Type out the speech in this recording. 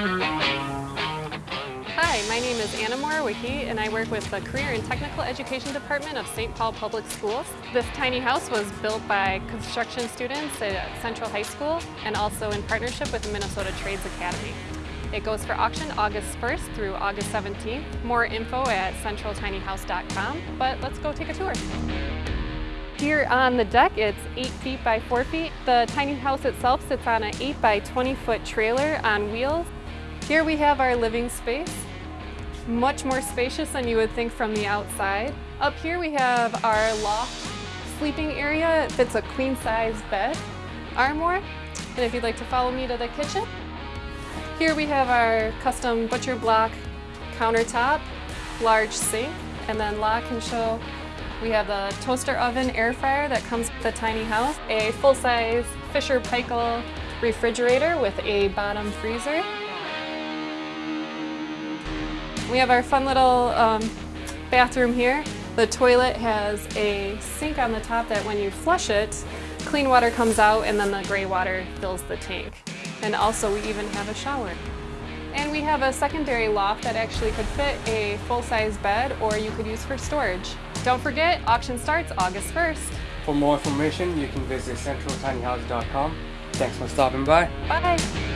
Hi, my name is Anna Morawicki and I work with the Career and Technical Education Department of St. Paul Public Schools. This tiny house was built by construction students at Central High School and also in partnership with the Minnesota Trades Academy. It goes for auction August 1st through August 17th. More info at centraltinyhouse.com, but let's go take a tour. Here on the deck, it's 8 feet by 4 feet. The tiny house itself sits on an 8 by 20 foot trailer on wheels. Here we have our living space, much more spacious than you would think from the outside. Up here we have our loft sleeping area. It fits a queen size bed, armoire. And if you'd like to follow me to the kitchen, here we have our custom butcher block countertop, large sink, and then lock and show we have the toaster oven air fryer that comes with the tiny house, a full-size Fisher Paykel refrigerator with a bottom freezer. We have our fun little um, bathroom here. The toilet has a sink on the top that when you flush it, clean water comes out and then the gray water fills the tank. And also we even have a shower. And we have a secondary loft that actually could fit a full-size bed or you could use for storage. Don't forget, auction starts August 1st. For more information, you can visit centraltinyhouse.com. Thanks for stopping by. Bye!